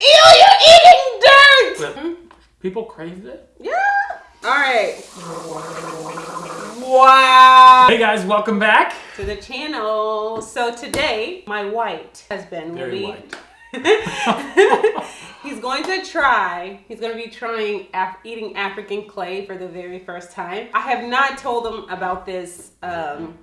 Ew, you're eating dirt! People craved it. Yeah. All right. Wow. Hey guys, welcome back. To the channel. So today, my white husband will Very be. white. he's going to try. He's going to be trying Af- eating African clay for the very first time. I have not told him about this um,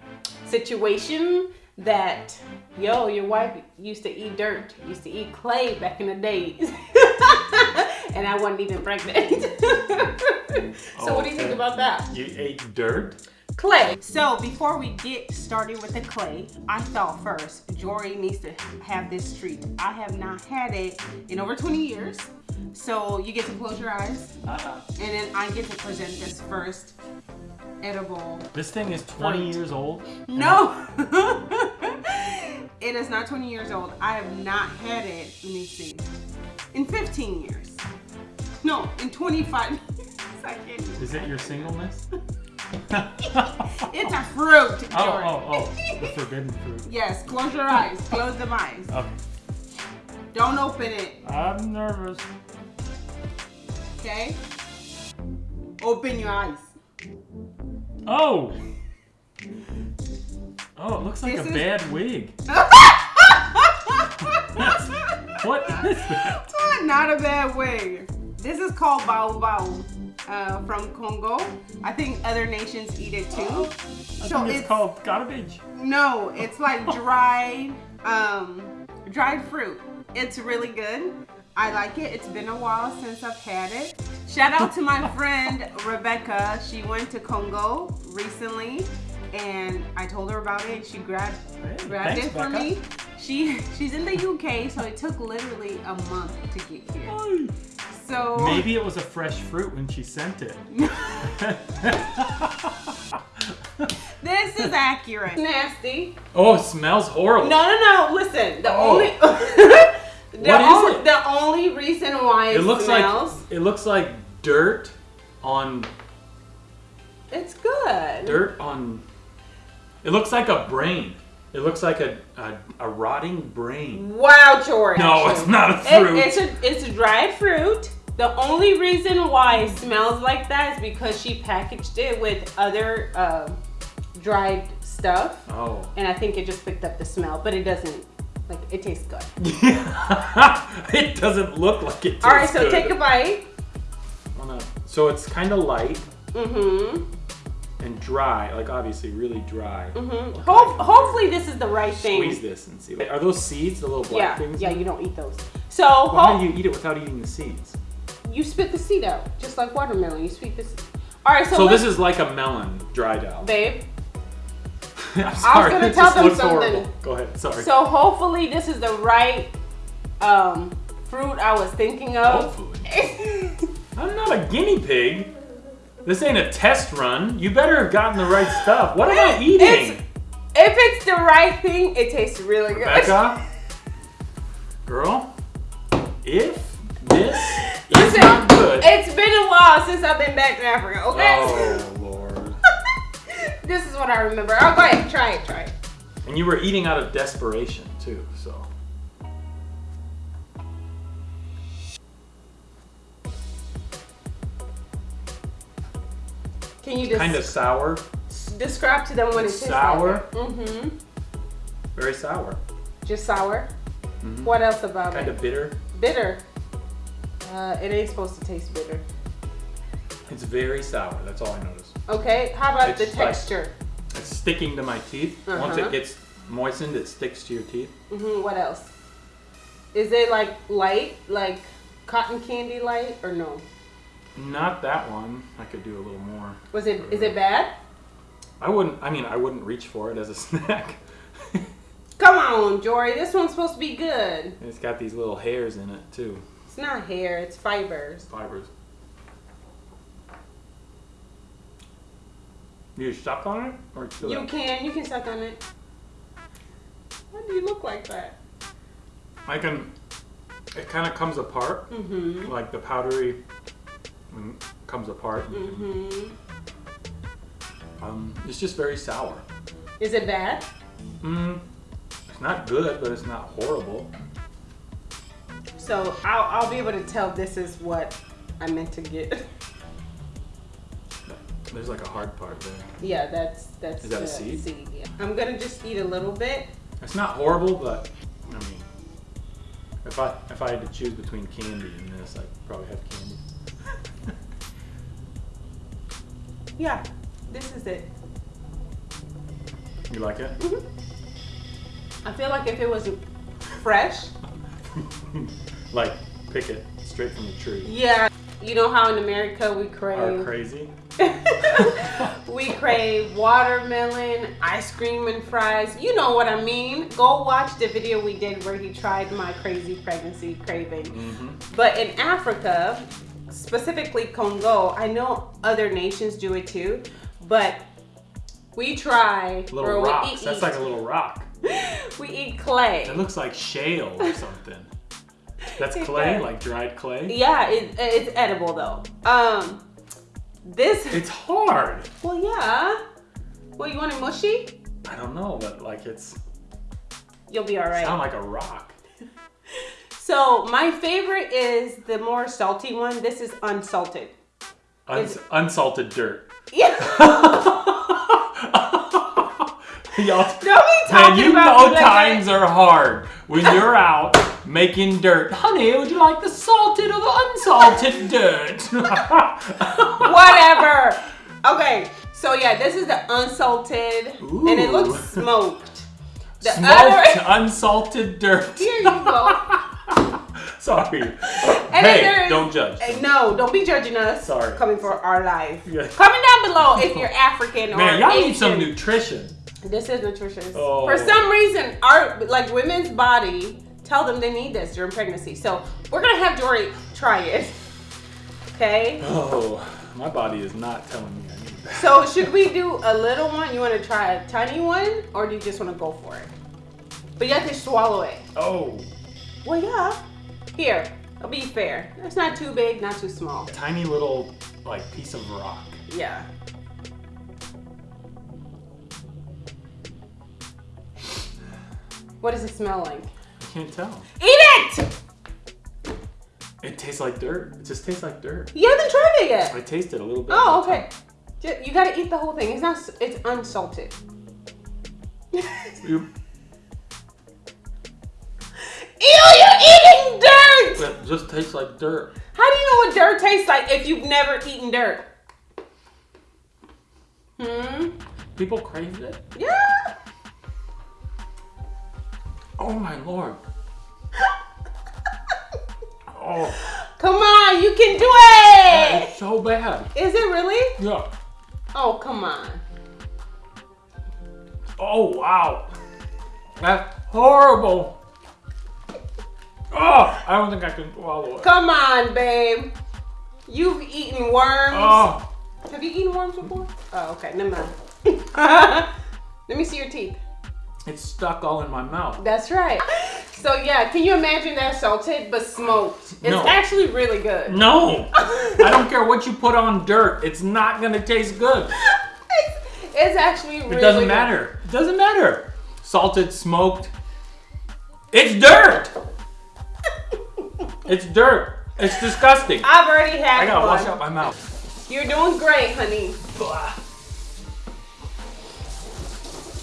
situation that yo, your wife used to eat dirt, used to eat clay back in the days, and I wasn't even pregnant. so what do you think about that? You ate dirt? clay. So before we get started with the clay, I thought first Jory needs to have this treat. I have not had it in over 20 years. So you get to close your eyes Uh, and then I get to present this first edible. this thing is 20 Fruit. years old. No! it is not 20 years old. I have not had it, let me see, in 15 years. No, in 25 years. I can't even- Is it your singleness? It's a fruit, Jory. Oh, oh, oh. The forbidden fruit. Yes, close your eyes. Close them eyes. Okay. Don't open it, I'm nervous. okay? Open your eyes. Oh! Oh, it looks like This a is- bad wig. What is that? Not a bad way. This is called bao bao uh, from Congo. I think other nations eat it too. I So it's, it's- called garbage. No, it's like dried, um, dried fruit. It's really good. I like it. It's been a while since I've had it. Shout out to my friend Rebecca. She went to Congo recently, and I told her about it. She grabbed Hey, grabbed thanks, it for Becca. me. She she's in the UK, so it took literally a month to get here. So Maybe it was a fresh fruit when she sent it. this is accurate. Nasty. oh, it smells horrible. No, no, no. Listen, the Oh. only the What is only it? the only reason why it, It looks smells like it looks like dirt on it's good. dirt on. It looks like a brain. It looks like a a, a rotting brain. Wow, George. No, it's not a It- fruit. it's a it's a dried fruit. The only reason why it smells like that is because she packaged it with other uh, dried stuff, Oh. and I think it just picked up the smell. But it doesn't. Like it tastes good. it doesn't look like it. Tastes All right, so good. take a bite. Wanna- So it's kind of light Mm-hmm. and dry, like obviously really dry. Mm-hmm. Ho- hopefully this is the right thing. Squeeze this and see. Are those seeds? The little black yeah, things? yeah, you don't eat those. So Well, how do you eat it without eating the seeds? you spit the seed out, just like watermelon. You spit this. All right, so, So this is like a melon dried out. babe. I'm sorry. gonna tell them something. horrible. Go ahead. Sorry. So hopefully this is the right um, fruit I was thinking of. Hopefully. I'm not a guinea pig. This ain't a test run. You better have gotten the right stuff. What am I eating? It's- if it's the right thing, it tastes really good. Becca? Girl? If this is Listen, not good. It's been a while since I've been back to Africa. Okay. Oh, Lord. this is what I remember. Oh, go ahead, try it, try it. And you were eating out of desperation, too, Can you just Kind of sour. describe to them what it tastes Sour? like? Mm-hmm. Very sour. Just sour. Mm -hmm. What else about Kind it? of bitter. Bitter. Uh, it ain't supposed to taste bitter. It's very sour. That's all I noticed. Okay, how about It's the like- texture? It's sticking to my teeth. Once Uh-huh. it gets moistened, it sticks to your teeth. Mm -hmm. what else? Is it like light, like cotton candy light, or no? Not that one. I could do a little more. Was it? Is it bad? I wouldn't. I mean, I wouldn't reach for it as a snack. Come on, Jory. This one's supposed to be good. it's got these little hairs in it too. It's not hair. It's fibers. Fibers. You suck on it, or You can. You can suck on it. Why do you look like that? I can. It kind of comes apart, Mm-hmm. like the powdery mm, comes apart. Mm-hmm. Um, it's just very sour. Is it bad? Mm, it's not good, but it's not horrible. So I'll, I'll be able to tell this is what I meant to get. There's like a hard part there. Yeah, that's that's Is that a the seed? yeah. I'm gonna just eat a little bit. It's not horrible, but I mean, if I if I had to choose between candy and this, I'd probably have candy. Yeah, this is it. You like it? I feel like if it was fresh, like pick it straight from the tree. yeah. You know how in America we crave. Are crazy? we crave watermelon, ice cream, and fries. You know what I mean. Go watch the video we did where he tried my crazy pregnancy craving. Mm-hmm. But in Africa, specifically Congo, I know other nations do it too, but we try Little rocks. eat- That's like a little rock. we eat clay. It looks like shale or something. That's clay, like dried clay. Yeah, it, it's edible though. Um, this. It's hard. well, yeah. Well, you want it mushy? I don't know, but like it's You'll be all right. sound like a rock. So my favorite is the more salty one. This is unsalted. Uns- unsalted dirt. Yeah. Y'all, man, you about know like times are hard when you're out making dirt. Honey, would you like the salted or the unsalted dirt? Whatever. Okay. So yeah, this is the unsalted, and it looks smoked. The Smoked other. unsalted dirt. Here you go. Sorry. then hey, don't judge. Hey, no, don't be judging us. Sorry. Coming for our life. Yeah. Comment down below if you're African or Man, y'all need some nutrition. This is nutritious. Oh. For some reason, our like women's body tell them they need this during pregnancy. So we're gonna have Jory try it. Okay. Oh, my body is not telling me I need that. So should we do a little one? You want to try a tiny one, or do you just want to go for it? But you have to swallow it. Oh, Well, yeah. Here, I'll be fair. It's not too big, not too small. tiny little like piece of rock. Yeah. What does it smell like? I can't tell. Eat it! It tastes like dirt. It just tastes like dirt. You haven't tried it yet. I tasted a little bit. Oh, okay. You gotta eat the whole thing. It's not. It's unsalted. You- Ew! You're eating dirt. It just tastes like dirt. How do you know what dirt tastes like if you've never eaten dirt? Hmm. People crave it. Yeah. Oh my lord. Oh, Come on, you can do it. it's so bad. Is it really? Yeah. Oh, come on. Oh wow. That's horrible. Oh, I don't think I can swallow it. Come on, babe. You've eaten worms. Oh, Have you eaten worms before? Oh, okay. Never mind. Let me see your teeth. it's stuck all in my mouth. That's right. So yeah, can you imagine that salted but smoked? It's No. actually really good. No, I don't care what you put on dirt. It's not gonna taste good. It's, it's actually really It doesn't good. matter. It doesn't matter. Salted, smoked. It's dirt. It's dirt. It's disgusting. I've already had I gotta one. wash out my mouth. You're doing great, honey.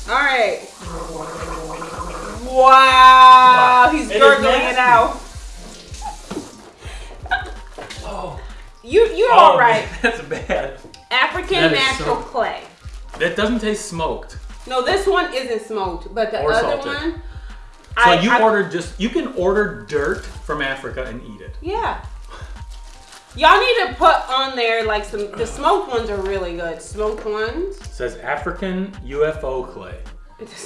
All right. Wow, he's It is gurgling it out. Oh, You you're oh all right. that's bad. African That is natural so- clay. That doesn't taste smoked. No, this one isn't smoked, but the Or other salted. one. So I- you I- ordered just you can order dirt from Africa and eat it. Yeah. Y'all need to put on there like some. The smoked ones are really good. Smoked ones. It says African UFO clay.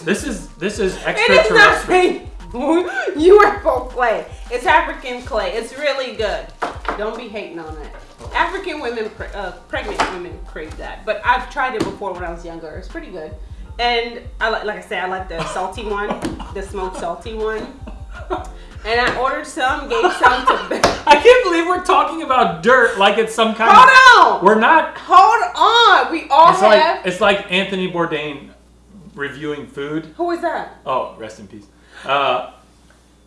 This is this is it is not extraterrestrial. UFO clay. It's African clay. It's really good. Don't be hating on it. African women, uh, pregnant women crave that. But I've tried it before when I was younger. It's pretty good. And I like, like I said, I like the salty one, the smoked salty one. And I ordered some, gave some to. Ben. I can't believe we're talking about dirt like it's some kind Hold of. on. We're not. Hold on. We all It's have. like it's like Anthony Bourdain reviewing food. Who is that? Oh, rest in peace. Uh,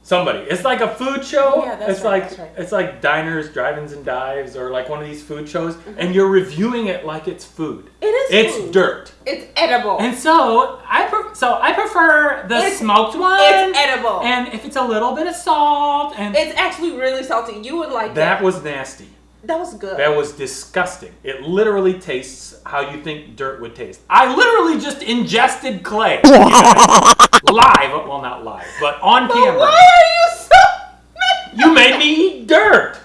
Somebody. It's like a food show. Yeah, that's it's right, like that's right. it's like diners, drive-ins, and dives, or like one of these food shows, Mm-hmm. and you're reviewing it like it's food. It is. It's food. dirt. It's edible. And so I pre- so I prefer the It's- smoked one. it's edible. And if it's a little bit of salt and it's actually really salty. You would like that that. was nasty. That was good. That was disgusting. It literally tastes how you think dirt would taste. I literally just ingested clay. live, well not live, but on But camera. why are you so? You made me eat dirt.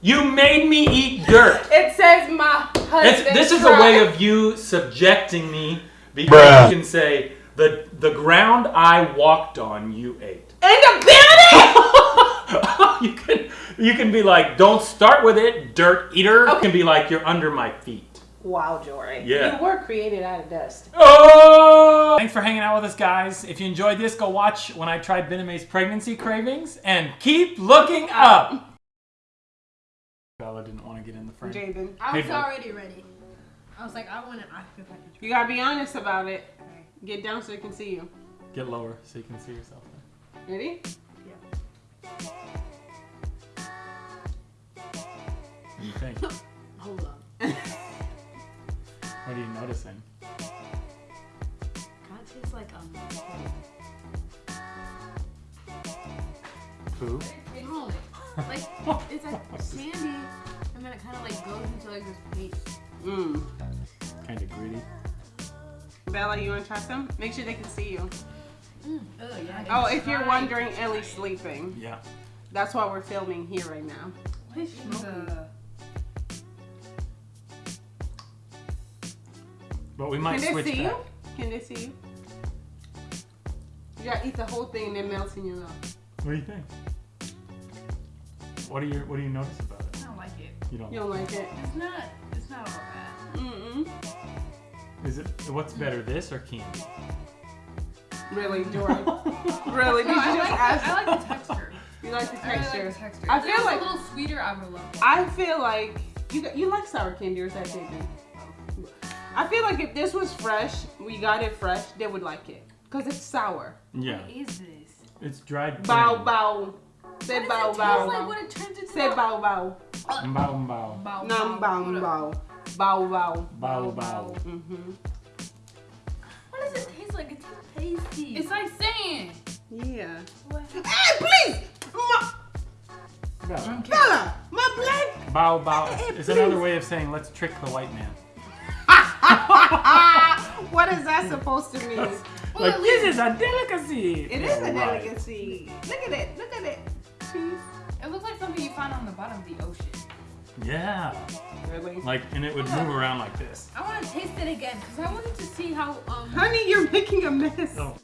You made me eat dirt. It says my husband. It's, this is a way of you subjecting me because you can say the the ground I walked on you ate. In the building. you can you can be like, don't start with it, dirt eater. You Okay. can be like, you're under my feet. wow, Jory. Yeah. You were created out of dust. Oh! Thanks for hanging out with us, guys. If you enjoyed this, go watch when I tried Bename's pregnancy cravings and keep looking up. Bella didn't want to get in the frame. Jaden, I was Hey, bud. already ready. I was like, I want to. I feel like you gotta be honest about it. Get down so I can see you. Get lower so you can see yourself. Ready? Yeah. What do you think? Hold on. What are you noticing? Kind of tastes like um. Poo? No, like it's like sandy, and then it kind of like goes into like this paste. Mmm. Kind of gritty. Bella, you wanna try some? Make sure they can see you. Oh yeah. Oh, if you're wondering, Ellie's sleeping. Yeah. That's why we're filming here right now. But we might Can they switch see back. you? Can they see you? You gotta eat the whole thing and then melt in your mouth. What do you think? What do you What do you notice about it? I don't like it. You don't. You don't like it? It's not. It's not all bad. Mm-mm. Is it? What's better, this or candy? Really, Jory? really? Did No, I just like, ask? I like the texture. You like the I really texture? like the texture. I feel it like- a little sweeter. I would love it. I feel like you you like sour candy or is that Jaden? I feel like if this was fresh, we got it fresh, they would like it. Cause it's sour. Yeah. What is this? It's dried. Bow grain. bow. Say What bow does it taste like when it turns into Say bow bow. Bow bow. Bow, Num bow Hold up. bow. Bow bow. Bow bow. Mm-hmm. What does it taste like? It tastes tasty. It's like sand. Yeah. What? Hey, please! Ma- Bow. Bella! My black Bow bow. Hey, It's please. another way of saying let's trick the white man. what is that supposed to mean? Like this is a delicacy. It is a Right. delicacy. Look at it. Look at it. Cheese. It looks like something you find on the bottom of the ocean. Yeah. Really? Like and it would move around like this. I want to taste it again because I wanted to see how um. Honey, you're making a mess. Oh.